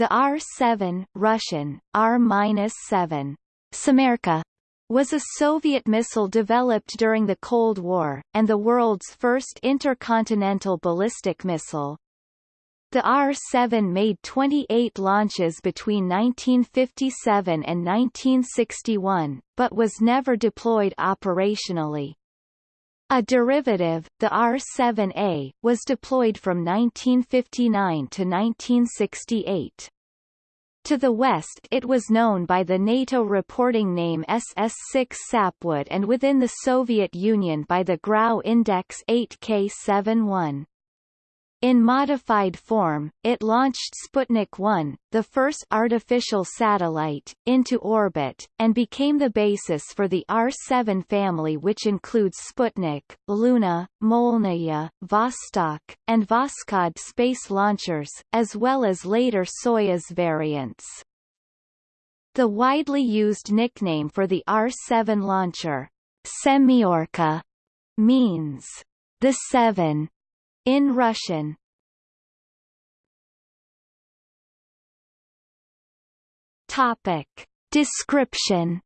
The R-7 Russian, R-7 Semyorka was a Soviet missile developed during the Cold War, and the world's first intercontinental ballistic missile. The R-7 made 28 launches between 1957 and 1961, but was never deployed operationally. A derivative, the R-7A, was deployed from 1959 to 1968. To the west it was known by the NATO reporting name SS-6 Sapwood and within the Soviet Union by the Grau Index 8K71. In modified form, it launched Sputnik 1, the first artificial satellite, into orbit, and became the basis for the R-7 family which includes Sputnik, Luna, Molniya, Vostok, and Voskhod space launchers, as well as later Soyuz variants. The widely used nickname for the R-7 launcher, Semyorka, means the Seven in Russian. Topic. Description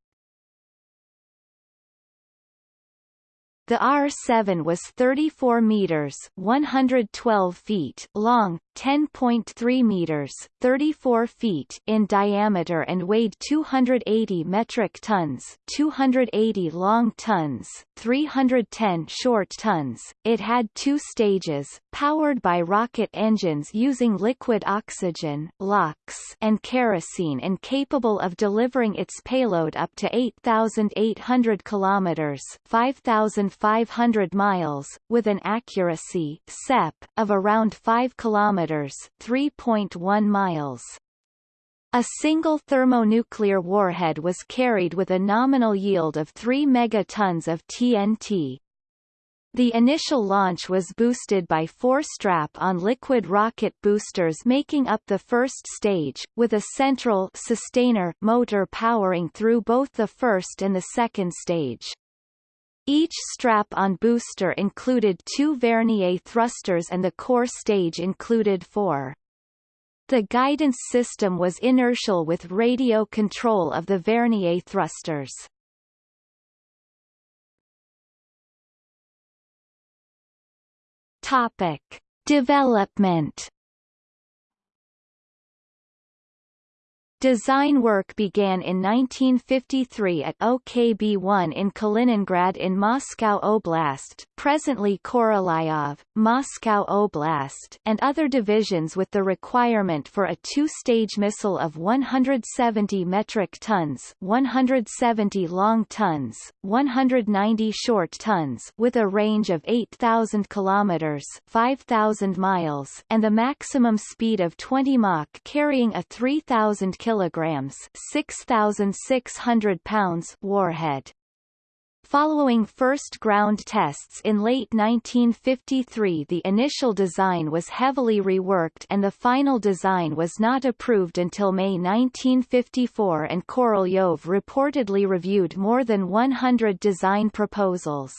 The R-7 was 34 meters (112 feet) long, 10.3 meters (34 feet) in diameter and weighed 280 metric tons, 280 long tons, 310 short tons. It had two stages, powered by rocket engines using liquid oxygen (LOX) and kerosene and capable of delivering its payload up to 8,800 kilometers 5,500 miles, with an accuracy SEP, of around 5 kilometers 3.1 miles. A single thermonuclear warhead was carried with a nominal yield of 3 megatons of TNT. The initial launch was boosted by four strap-on liquid rocket boosters making up the first stage, with a central sustainer motor powering through both the first and the second stage. Each strap-on booster included two vernier thrusters and the core stage included four. The guidance system was inertial with radio control of the vernier thrusters. Topic. Development Design work began in 1953 at OKB-1 in Kaliningrad in Moscow Oblast presently Korolyov, Moscow Oblast and other divisions with the requirement for a two-stage missile of 170 metric tons 170 long tons, 190 short tons with a range of 8,000 kilometers 5,000 miles and the maximum speed of 20 Mach carrying a 3,000 km kilograms 6,600 pounds warhead. Following first ground tests in late 1953 the initial design was heavily reworked and the final design was not approved until May 1954 and Korolyov reportedly reviewed more than 100 design proposals.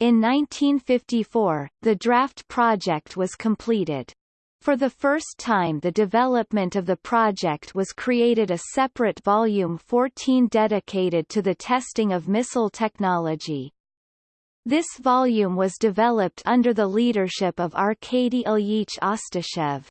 In 1954, the draft project was completed. For the first time the development of the project was created a separate volume 14 dedicated to the testing of missile technology. This volume was developed under the leadership of Arkady Ilyich Ostashev.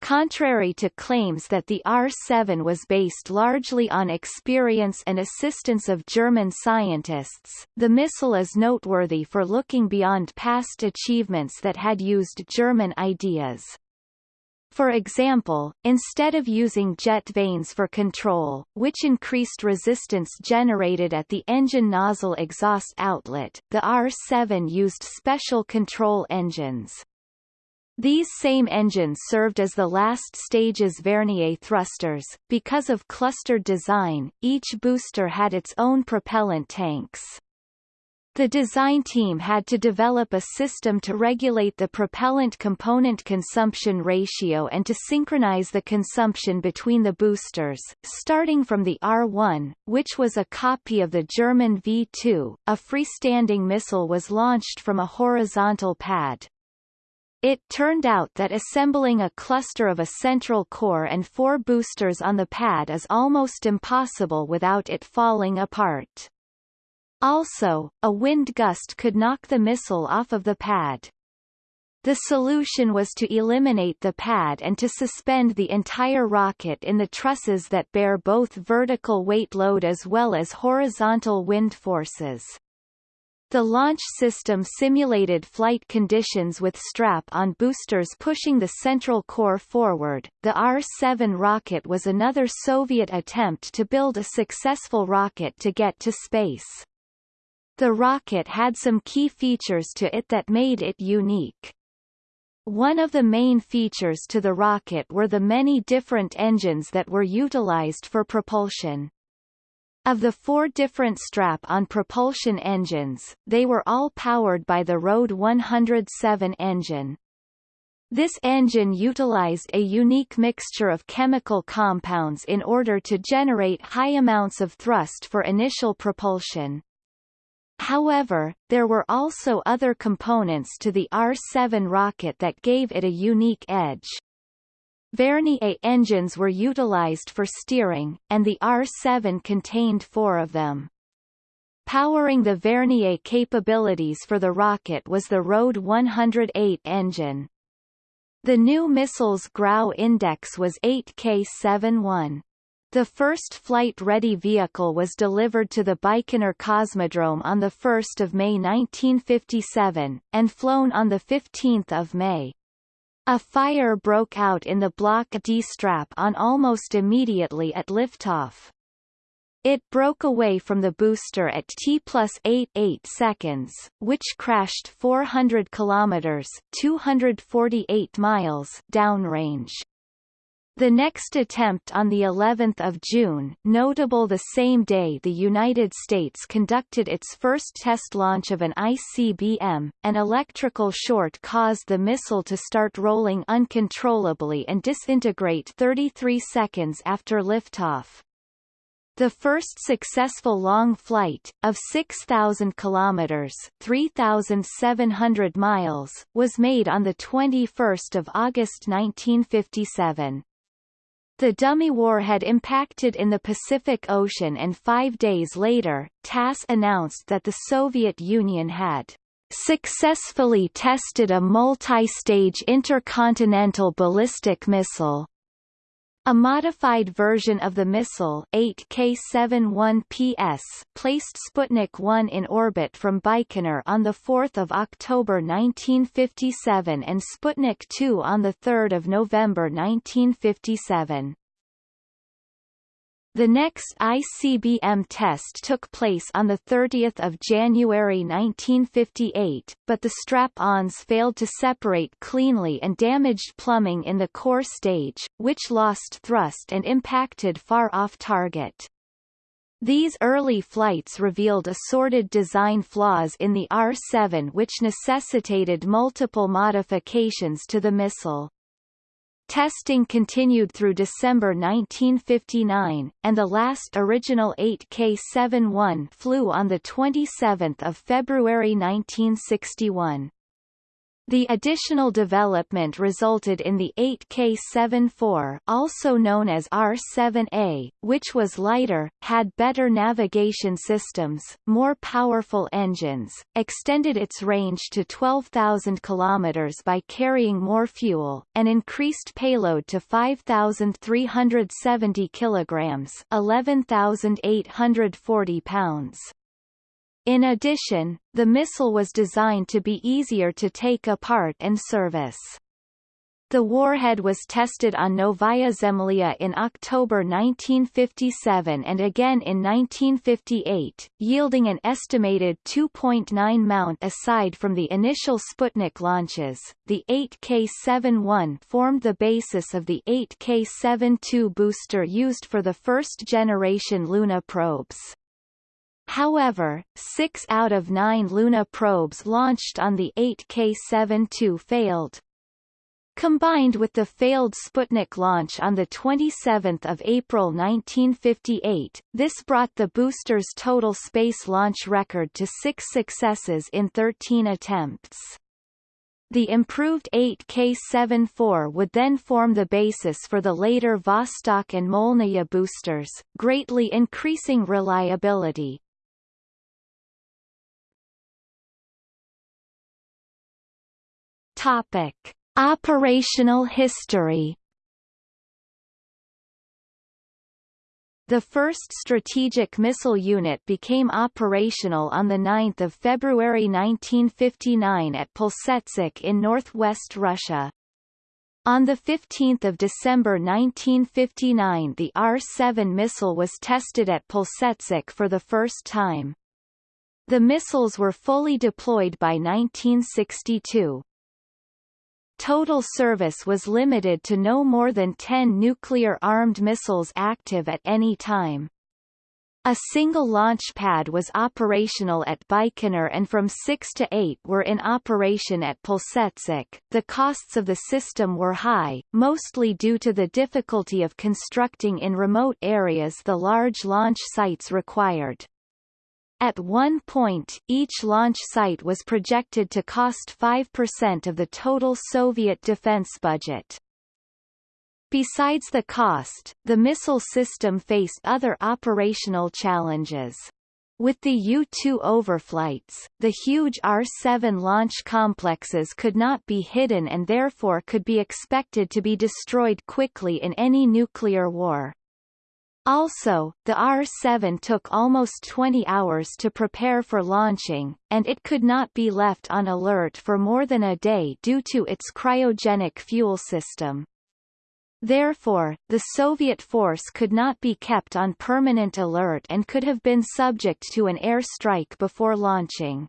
Contrary to claims that the R-7 was based largely on experience and assistance of German scientists, the missile is noteworthy for looking beyond past achievements that had used German ideas. For example, instead of using jet vanes for control, which increased resistance generated at the engine nozzle exhaust outlet, the R-7 used special control engines. These same engines served as the last stage's vernier thrusters. Because of clustered design, each booster had its own propellant tanks. The design team had to develop a system to regulate the propellant component consumption ratio and to synchronize the consumption between the boosters, starting from the R-1, which was a copy of the German V-2. A freestanding missile was launched from a horizontal pad. It turned out that assembling a cluster of a central core and four boosters on the pad is almost impossible without it falling apart. Also, a wind gust could knock the missile off of the pad. The solution was to eliminate the pad and to suspend the entire rocket in the trusses that bear both vertical weight load as well as horizontal wind forces. The launch system simulated flight conditions with strap-on boosters pushing the central core forward. The R-7 rocket was another Soviet attempt to build a successful rocket to get to space. The rocket had some key features to it that made it unique. One of the main features to the rocket were the many different engines that were utilized for propulsion. Of the four different strap-on propulsion engines, they were all powered by the RD 107 engine. This engine utilized a unique mixture of chemical compounds in order to generate high amounts of thrust for initial propulsion. However, there were also other components to the R-7 rocket that gave it a unique edge. Vernier engines were utilized for steering, and the R-7 contained four of them. Powering the Vernier capabilities for the rocket was the RD 108 engine. The new missile's Grau index was 8K71. The first flight-ready vehicle was delivered to the Baikonur Cosmodrome on 1 May 1957, and flown on 15 May. A fire broke out in the Block D strap on almost immediately at liftoff. It broke away from the booster at T plus 88 seconds, which crashed 400 kilometers 248 miles downrange. The next attempt on the 11th of June, notable the same day the United States conducted its first test launch of an ICBM, an electrical short caused the missile to start rolling uncontrollably and disintegrate 33 seconds after liftoff. The first successful long flight, of 6,000 kilometers (3,700 miles), was made on 21 August 1957. The dummy warhead impacted in the Pacific Ocean and five days later, TASS announced that the Soviet Union had successfully tested a multi-stage intercontinental ballistic missile. A modified version of the missile 8K-71PS placed Sputnik 1 in orbit from Baikonur on 4 October 1957 and Sputnik 2 on 3 November 1957. The next ICBM test took place on 30 January 1958, but the strap-ons failed to separate cleanly and damaged plumbing in the core stage, which lost thrust and impacted far off target. These early flights revealed assorted design flaws in the R-7 which necessitated multiple modifications to the missile. Testing continued through December 1959, and the last original 8K-71 flew on 27 February 1961. The additional development resulted in the 8K74 also known as R7A, which was lighter, had better navigation systems, more powerful engines, extended its range to 12,000 km by carrying more fuel, and increased payload to 5,370 kg 11,840 pounds. In addition, the missile was designed to be easier to take apart and service. The warhead was tested on Novaya Zemlya in October 1957 and again in 1958, yielding an estimated 2.9 mount aside from the initial Sputnik launches. The 8K-71 formed the basis of the 8K-72 booster used for the first generation Luna probes. However, six out of nine Luna probes launched on the 8K-72 failed. Combined with the failed Sputnik launch on 27 April 1958, this brought the booster's total space launch record to six successes in 13 attempts. The improved 8K74 would then form the basis for the later Vostok and Molniya boosters, greatly increasing reliability. Topic: Operational history The first strategic missile unit became operational on 9 February 1959 at Plesetsk in northwest Russia. On 15 December 1959 the R-7 missile was tested at Plesetsk for the first time. The missiles were fully deployed by 1962. Total service was limited to no more than 10 nuclear-armed missiles active at any time. A single launch pad was operational at Baikonur and from 6 to 8 were in operation at Plesetsk. The costs of the system were high, mostly due to the difficulty of constructing in remote areas the large launch sites required. At one point, each launch site was projected to cost 5% of the total Soviet defense budget. Besides the cost, the missile system faced other operational challenges. With the U-2 overflights, the huge R-7 launch complexes could not be hidden and therefore could be expected to be destroyed quickly in any nuclear war. Also, the R-7 took almost 20 hours to prepare for launching, and it could not be left on alert for more than a day due to its cryogenic fuel system. Therefore, the Soviet force could not be kept on permanent alert and could have been subject to an air strike before launching.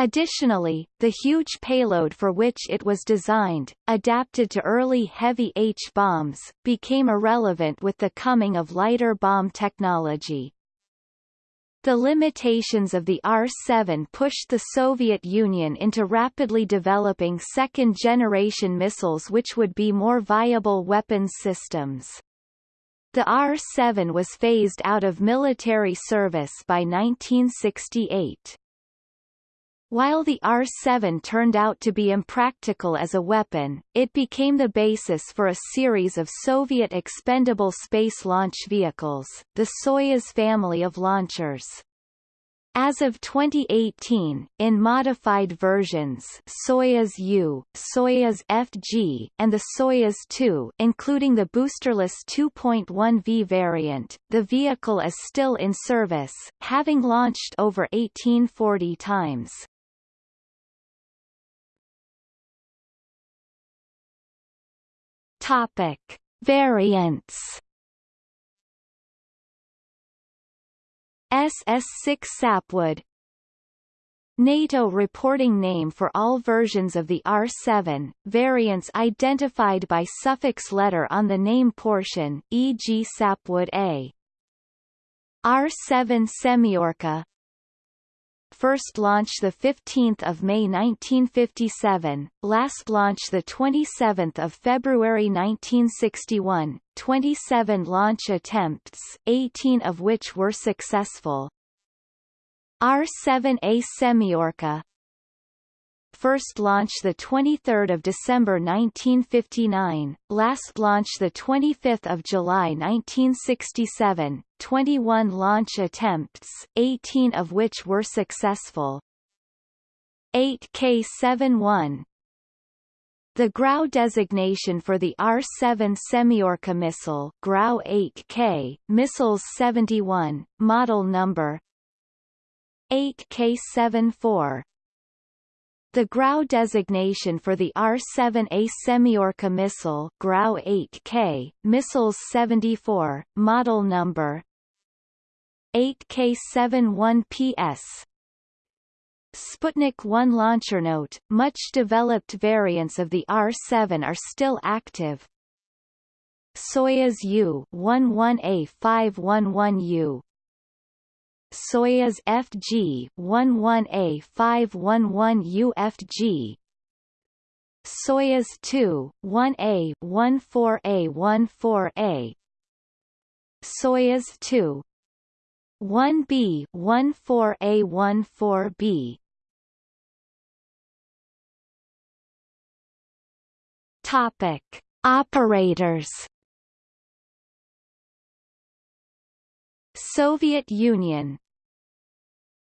Additionally, the huge payload for which it was designed, adapted to early heavy H-bombs, became irrelevant with the coming of lighter bomb technology. The limitations of the R-7 pushed the Soviet Union into rapidly developing second-generation missiles which would be more viable weapons systems. The R-7 was phased out of military service by 1968. While the R-7 turned out to be impractical as a weapon, it became the basis for a series of Soviet expendable space launch vehicles, the Soyuz family of launchers. As of 2018, in modified versions Soyuz U, Soyuz FG, and the Soyuz 2 including the boosterless 2.1V variant, the vehicle is still in service, having launched over 1840 times. Topic: Variants. SS6 Sapwood NATO reporting name for all versions of the R7, variants identified by suffix letter on the name portion, e.g. Sapwood A. R7 Semyorka first launch 15 May 1957, last launch 27 February 1961, 27 launch attempts, 18 of which were successful. R-7A Semyorka first launch 23 December 1959, last launch 25 July 1967, 21 launch attempts, 18 of which were successful. 8K71 the Grau designation for the R-7 Semyorka missile Grau 8K, Missiles 71, model number 8K74 the Grau designation for the R-7A Semyorka missile Grau 8K, Missiles 74, model number 8K71PS Sputnik 1 launcher note, much developed variants of the R-7 are still active. Soyuz U-11A511U Soyuz FG 11A511 UFG Soyuz 2 1A 14A14A Soyuz 2 1B 14A14B Topic. Operators Soviet Union.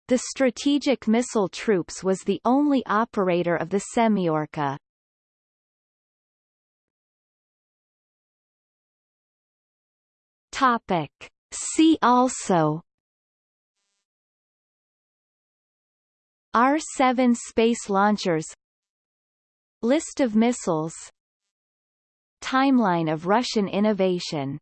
The Strategic Missile Troops was the only operator of the Semyorka. Topic. See also. R-7 space launchers. List of missiles. Timeline of Russian innovation